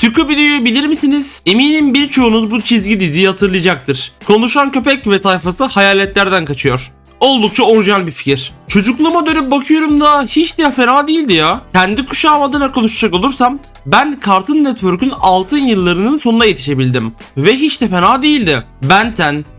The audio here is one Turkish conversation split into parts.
Scooby-Doo'yu bilir misiniz? Eminim birçoğunuz bu çizgi diziyi hatırlayacaktır. Konuşan köpek ve tayfası hayaletlerden kaçıyor. Oldukça orijinal bir fikir. Çocukluğuma dönüp bakıyorum da hiç de fena değildi ya. Kendi kuşağım adına konuşacak olursam ben Cartoon Network'ün altın yıllarının sonuna yetişebildim. Ve hiç de fena değildi. Ben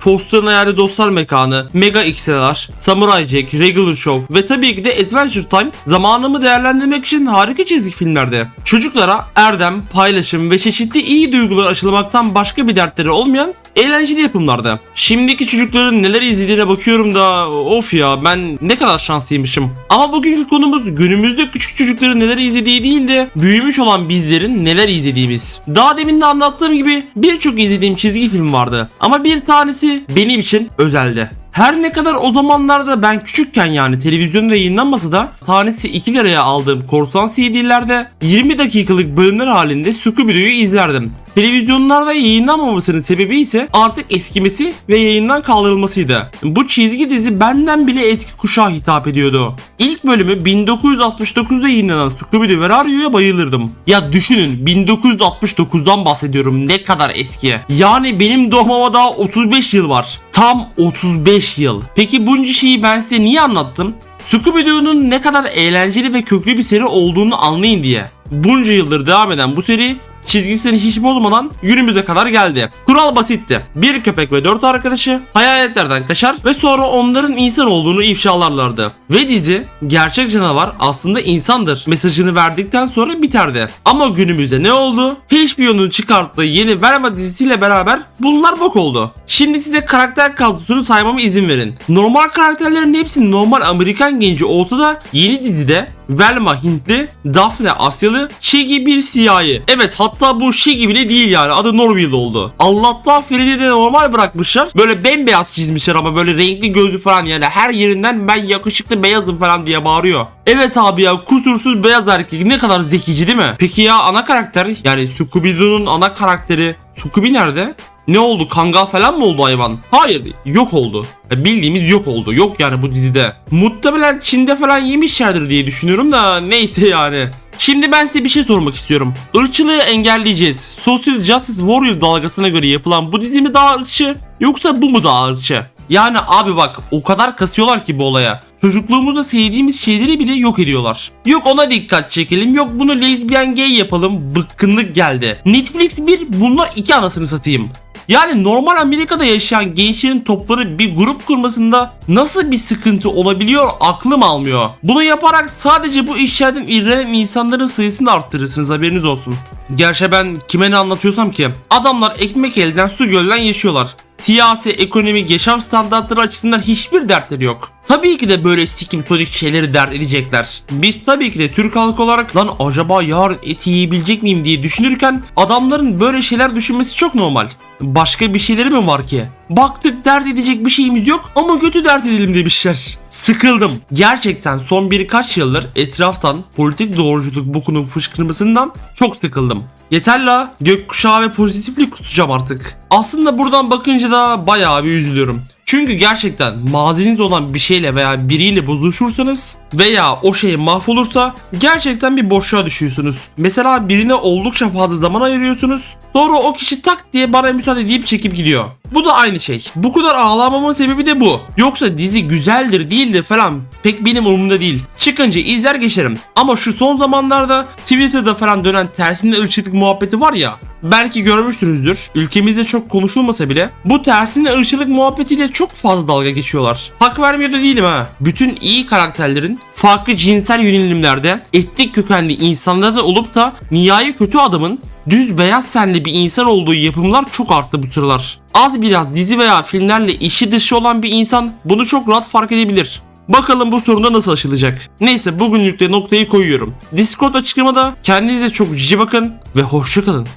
10, Foster'ın Hayali Dostlar Mekanı, Mega XLR, Samurai Jack, Regular Show ve tabii ki de Adventure Time zamanımı değerlendirmek için harika çizgi filmlerdi. Çocuklara erdem, paylaşım ve çeşitli iyi duygular aşılamaktan başka bir dertleri olmayan eğlenceli yapımlardı. Şimdiki çocukların neler izlediğine bakıyorum da of ya ben ne kadar şanslıymışım. Ama bugünkü konumuz günümüzde küçük çocukların neler izlediği değil de büyümüş olan bizlerin neler izlediğimiz. Daha demin de anlattığım gibi birçok izlediğim çizgi film vardı. Ama bir tanesi benim için özeldi. Her ne kadar o zamanlarda ben küçükken yani televizyonda yayınlanmasa da tanesi 2 liraya aldığım korsan CD'lerde 20 dakikalık bölümler halinde Scooby-Doo'yu izlerdim. Televizyonlarda yayınlanmamasının sebebi ise artık eskimesi ve yayından kaldırılmasıydı. Bu çizgi dizi benden bile eski kuşağa hitap ediyordu. İlk bölümü 1969'da yayınlanan Scooby-Doo ve Radio'ya bayılırdım. Ya düşünün 1969'dan bahsediyorum ne kadar eski. Yani benim doğmama daha 35 yıl var. Tam 35 yıl. Peki bunca şeyi ben size niye anlattım? Scooby-Doo'nun ne kadar eğlenceli ve köklü bir seri olduğunu anlayın diye. Bunca yıldır devam eden bu seri çizgisini hiç bozmadan günümüze kadar geldi. Kural basitti. Bir köpek ve dört arkadaşı hayaletlerden kaçar ve sonra onların insan olduğunu ifşalarlardı. Ve dizi gerçek canavar aslında insandır mesajını verdikten sonra biterdi. Ama günümüzde ne oldu? HBO'nun çıkarttığı yeni Velma dizisiyle beraber bunlar bok oldu. Şimdi size karakter kadrosunu saymama izin verin. Normal karakterlerin hepsi normal Amerikan genci olsa da yeni dizide Velma Hintli, Daphne Asyalı, Shaggy bir siyahi. Evet hatta bu Shaggy bile değil yani adı Norville oldu. Allah'tan Freddy'yi de normal bırakmışlar. Böyle bembeyaz çizmişler ama böyle renkli gözü falan yani her yerinden ben yakışıklı beyazım falan diye bağırıyor. Evet abi ya kusursuz beyaz erkek ne kadar zekici değil mi? Peki ya ana karakter yani Scooby-Doo'nun ana karakteri Scooby nerede? Ne oldu? Kangal falan mı oldu hayvan? Hayır, yok oldu. Ya Bildiğimiz yok oldu. Yok yani bu dizide. Muhtemelen Çin'de falan yemişlerdir diye düşünüyorum da neyse yani. Şimdi ben size bir şey sormak istiyorum. Irkçılığı engelleyeceğiz. Social Justice Warrior dalgasına göre yapılan bu dizi mi daha ırkçı yoksa bu mu daha ırkçı? Yani abi bak o kadar kasıyorlar ki bu olaya. Çocukluğumuzda sevdiğimiz şeyleri bile yok ediyorlar. Yok ona dikkat çekelim, yok bunu lezbiyen gay yapalım, bıkkınlık geldi. Netflix bir, bunlar iki anasını satayım. Yani normal Amerika'da yaşayan gençlerin topları bir grup kurmasında nasıl bir sıkıntı olabiliyor aklım almıyor. Bunu yaparak sadece bu işlerden iğrenen insanların sayısını arttırırsınız haberiniz olsun. Gerçi ben kime ne anlatıyorsam ki adamlar ekmek elden su gölden yaşıyorlar. Siyasi, ekonomik, yaşam standartları açısından hiçbir dertleri yok. Tabii ki de böyle sikim tonik şeyleri dert edecekler. Biz tabii ki de Türk halkı olarak lan acaba yarın eti yiyebilecek miyim diye düşünürken adamların böyle şeyler düşünmesi çok normal. Başka bir şeyleri mi var ki? Baktık dert edecek bir şeyimiz yok ama kötü dert edelim demişler. Sıkıldım. Gerçekten son birkaç yıldır etraftan politik doğruculuk bokunun fışkırmasından çok sıkıldım. Yeter la gökkuşağı ve pozitiflik kusacağım artık. Aslında buradan bakınca da bayağı bir üzülüyorum. Çünkü gerçekten maziniz olan bir şeyle veya biriyle bozuşursanız veya o şey mahvolursa gerçekten bir boşluğa düşüyorsunuz. Mesela birine oldukça fazla zaman ayırıyorsunuz. Sonra o kişi tak diye bana müsaade deyip çekip gidiyor. Bu da aynı şey. Bu kadar ağlamamın sebebi de bu. Yoksa dizi güzeldir değildir falan pek benim umurumda değil. Çıkınca izler geçerim. Ama şu son zamanlarda Twitter'da falan dönen tersine ırkçılık muhabbeti var ya. Belki görmüşsünüzdür. Ülkemizde çok konuşulmasa bile bu tersine ırkçılık muhabbetiyle çok fazla dalga geçiyorlar. Hak vermiyor da değilim ha. Bütün iyi karakterlerin farklı cinsel yönelimlerde etnik kökenli insanlarda olup da nihai kötü adamın düz beyaz tenli bir insan olduğu yapımlar çok arttı bu sıralar. Az biraz dizi veya filmlerle işi dışı olan bir insan bunu çok rahat fark edebilir. Bakalım bu sorunda nasıl aşılacak. Neyse bugünlük de noktayı koyuyorum. Discord açıklamada kendinize çok cici bakın ve hoşça kalın.